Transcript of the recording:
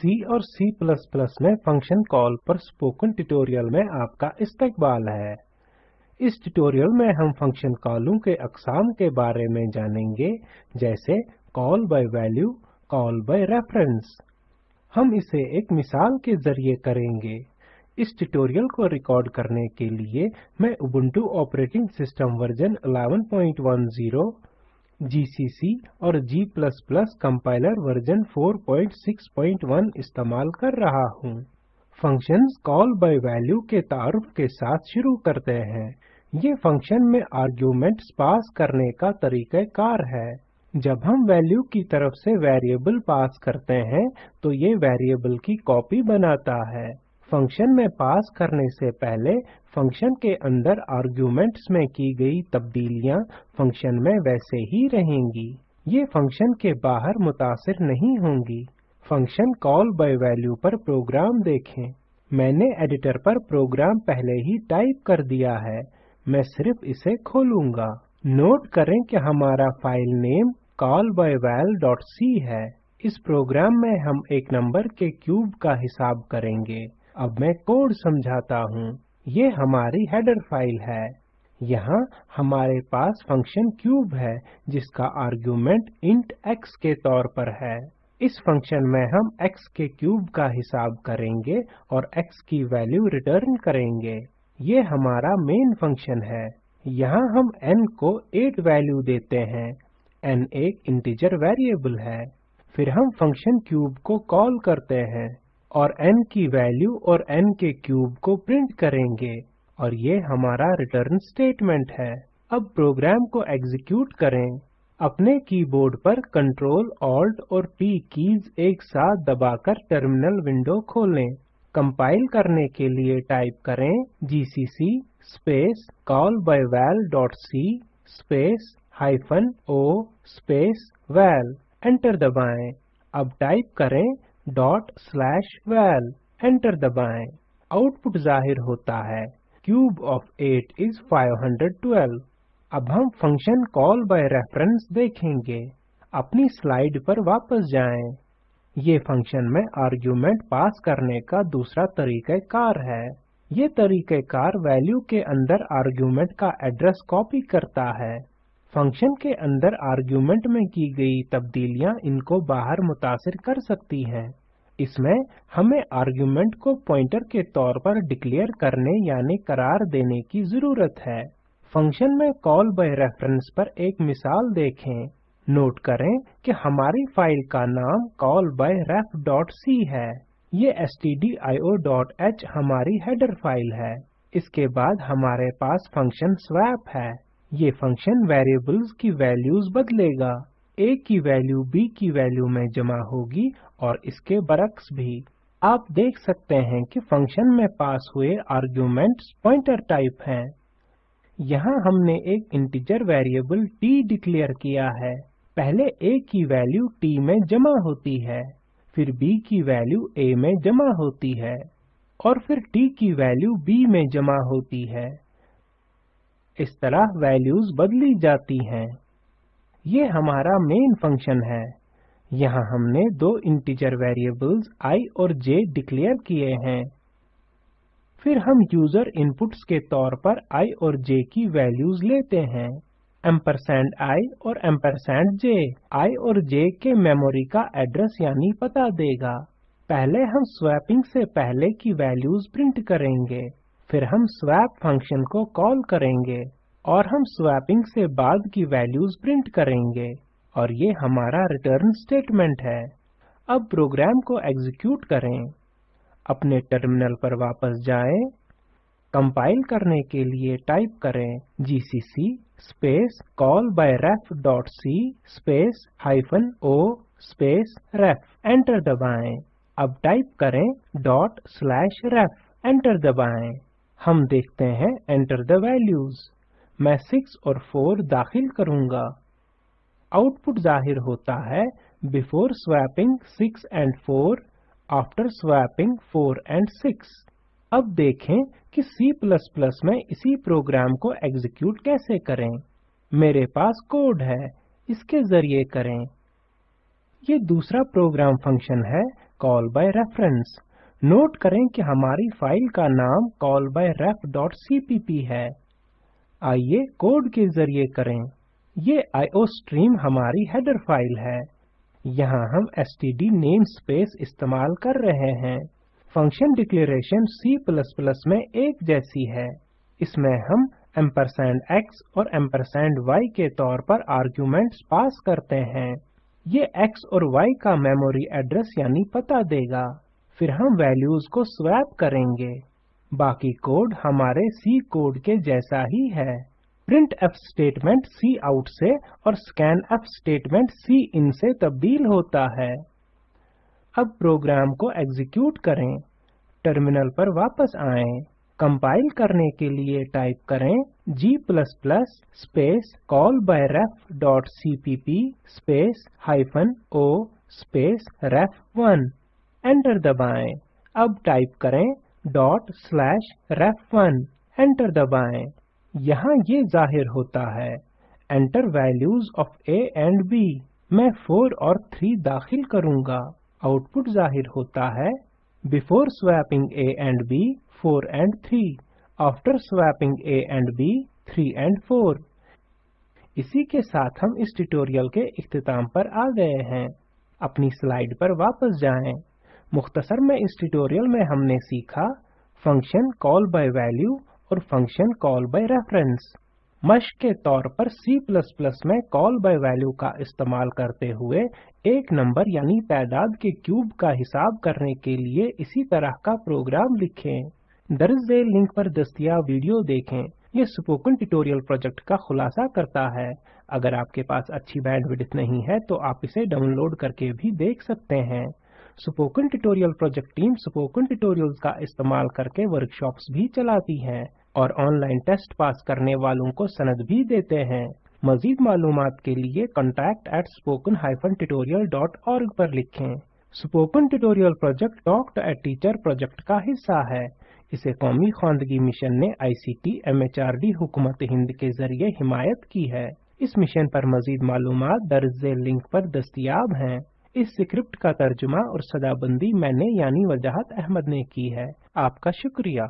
C और C++ में function call पर स्पोकन ट्यूटोरियल में आपका इस्तकबाल है। इस ट्यूटोरियल में हम फ़ंक्शन कॉलों के अकसाम के बारे में जानेंगे, जैसे call by value call by reference हम इसे एक मिसाल के ज़रिए करेंगे। इस ट्यूटोरियल को रिकॉर्ड करने के लिए मैं Ubuntu operating system version 1110 GCC और G++ कंपाइलर वर्जन 461 इस्तेमाल कर रहा हूँ। फ़ंक्शंस कॉल बाय वैल्यू के तारुफ के साथ शुरू करते हैं। ये फ़ंक्शन में आर्ग्यूमेंट्स पास करने का तरीका कार है। जब हम वैल्यू की तरफ़ से वेरिएबल पास करते हैं तो ये वेरिएबल की कॉपी बनाता है। फ़ंक्शन में पास करने से पहले फ़ंक्शन के अंदर आर्ग्यूमेंट्स में की गई तब्दीलियाँ फ़ंक्शन में वैसे ही रहेंगी। ये फ़ंक्शन के बाहर मुतासिर नहीं होंगी। फ़ंक्शन कॉल बाय वैल्यू पर प्रोग्राम देखें। मैंने एडिटर पर प्रोग्राम पहले ही टाइप कर दिया है। मैं सिर्फ़ इसे खोलूँगा। नोट करें कि हमारा फ़ाइल नेम callbyval.c है। इस प्रोग्राम में हम एक नंबर के क्यूब का हिसाब करेंगे। अब मैं कोड समझाता हूँ। ये हमारी हेडर फ़ाइल है। यहाँ हमारे पास फ़ंक्शन क्यूब है, जिसका आर्गुमेंट इंट x के तौर पर है। इस फ़ंक्शन में हम x के क्यूब का हिसाब करेंगे और x की वैल्यू रिटर्न करेंगे। ये हमारा मेन फ़ंक्शन है। यहाँ हम n को 8 वैल्यू देते हैं। n एक इंटीजर वेरिएबल है। फिर हम फ़ंक्शन क्यूब को कॉल करते हैं। और n की वैल्यू और n के क्यूब को प्रिंट करेंगे और ये हमारा रिटर्न स्टेटमेंट है। अब प्रोग्राम को एग्जीक्यूट करें। अपने कीबोर्ड पर कंट्रोल ऑल्ट और P कीज एक साथ दबाकर टर्मिनल विंडो खोलें। कंपाइल करने के लिए टाइप करें GCC space callbyval.c space hyphen o space val enter दबाएँ। अब टाइप करें डॉट स्लैश वैल एंटर दबाएँ। आउटपुट ज़ाहिर होता है। क्यूब ऑफ़ 8 इज़ 512 अब हम फ़ंक्शन कॉल बाय रेफरेंस देखेंगे। अपनी स्लाइड पर वापस जाएँ। ये फ़ंक्शन में आर्गुमेंट पास करने का दूसरा तरीका कार है। ये तरीके कार वैल्यू के अंदर आर्गुमेंट का एड्रेस कॉपी करता है। फ़ंक्शन के अंदर आर्गुमेंट में की गई तब्दीलियाँ इनको बाहर मुतासिर कर सकती हैं। इसमें हमें आर्गुमेंट को पॉइंटर के तौर पर डिक्लेयर करने यानी करार देने की ज़रूरत है। फ़ंक्शन में कॉल बाय रेफरेंस पर एक मिसाल देखें। नोट करें कि हमारी फ़ाइल का नाम कॉल बाय callbyref.c है। ये stdio.h हमारी हेडर फ़ाइल है। इसके बाद हमारे पास फ़ंक्शन swap है। ये फ़ंक्शन वेरिएबल्स की वैल्यूज़ बदलेगा। A की वैल्यू b की वैल्यू में जमा होगी और इसके बरक्स भी। आप देख सकते हैं कि फ़ंक्शन में पास हुए आर्ग्यूमेंट्स पॉइंटर टाइप हैं। यहाँ हमने एक इंटीजर वेरिएबल t डिक्लेयर किया है। पहले a की वैल्यू t में जमा होती है, फिर b की वैल्यू a में जमा होती है और फिर t की वैल्यू b में जमा होती है। इस तरह वैल्यूज़ बदली जाती हैं। ये हमारा मेन फ़ंक्शन है। यहाँ हमने दो इंटीजर वेरिएबल्स i और j डिक्लेयर किए हैं। फिर हम यूज़र इनपुट्स के तौर पर i और j की वैल्यूज़ लेते हैं। एम्परसैंड i और एम्परसैंड j i और j के मेमोरी का एड्रेस यानी पता देगा। पहले हम स्वैपिंग से पहले की वैल्यूज़ प्रिंट करेंगे। फिर हम स्वैप फ़ंक्शन को कॉल करेंगे और हम स्वैपिंग से बाद की वैल्यूज़ प्रिंट करेंगे और ये हमारा रिटर्न स्टेटमेंट है। अब प्रोग्राम को एग्जीक्यूट करें। अपने टर्मिनल पर वापस जाएँ। कंपाइल करने के लिए टाइप करें GCC space callbyref.c space hyphen o space ref enter दबाएँ। अब टाइप करें डॉट स्लैश रेफ एंटर दबाएँ। हम देखते हैं एंटर द वैल्यूज़ मैं 6 और 4 दाखिल करूँगा। आउटपुट ज़ाहिर होता है before swapping 6 and 4 after swapping 4 and 6 अब देखें कि C++ में इसी प्रोग्राम को एग्जीक्यूट कैसे करें। मेरे पास कोड है, इसके ज़रिए करें। ये दूसरा प्रोग्राम फ़ंक्शन है, call by reference. नोट करें कि हमारी फ़ाइल का नाम callbyref.cpp है। आइए कोड के ज़रिए करें। ये आईओस्ट्रीम हमारी हेडर फ़ाइल है। यहाँ हम एसटीडी नेमस्पेस इस्तेमाल कर रहे हैं। फ़ंक्शन डिक्लेरेशन C में एक जैसी है। इसमें हम एम्परसैंड x और एम्परसैंड y के तौर पर आर्ग्यूमेंट्स पास करते हैं। ये x और y का मेमोरी एड्रेस यानी पता देगा। फिर हम वैल्यूज़ को स्वैप करेंगे। बाकी कोड हमारे सी कोड के जैसा ही है। Printf स्टेटमेंट सी आउट से और scanf स्टेटमेंट सी इन से तब्दील होता है। अब प्रोग्राम को एग्जीक्यूट करें। टर्मिनल पर वापस आएँ। कंपाइल करने के लिए टाइप करें g space callbyref.cpp space hyphen O space रेफ1 enter दबाएँ। अब टाइप करें डॉट स्लैश रेफ1 एंटर दबाएँ। यहाँ ये ज़ाहिर होता है। Enter values of a and b मैं 4 और 3 दाखिल करूँगा। आउटपुट ज़ाहिर होता है। Before swapping a and b 4 and 3 after swapping a and b 3 and 4 इसी के साथ हम इस ट्यूटोरियल के इख्तिताम पर आ गए हैं। अपनी स्लाइड पर वापस जाएँ। मुख्तसर में इस ट्यूटोरियल में हमने सीखा फ़ंक्शन कॉल बाय वैल्यू और फ़ंक्शन कॉल बाय रेफरेंस मश के तौर पर C में कॉल बाय वैल्यू का इस्तेमाल करते हुए एक नंबर यानी तादाद के क्यूब का हिसाब करने के लिए इसी तरह का प्रोग्राम लिखें। दर्ज लिंक पर दस्तियाब वीडियो देखें। ये स्पोकन ट्यूटोरियल प्रोजेक्ट का खुलासा करता है। अगर आपके पास अच्छी बैंडविड्थ नहीं है तो आप इसे डाउनलोड करके भी देख सकते हैं। Spoken tutorial project team spoken tutorials का इस्तेमाल करके वर्कशॉप्स भी चलाती है और ऑनलाइन टेस्ट पास करने वालों को सनद भी देते हैं। मजीद मालूम के लिए contact at spoken tutorial.org पर लिखें। Spoken tutorial project talk to a teacher project का हिस्सा है। इसे कौमी खानदगी मिशन ने आईसीटी एमएचआरडी हुकूमत हिंद के ज़रिए हिमायत की है। इस मिशन पर मजीद मालूम दर्ज लिंक पर दस्तियाब हैं। इस स्क्रिप्ट का तर्जुमा और सदाबंदी मैंने यानी वजाहत अहमद ने की है। आपका शुक्रिया।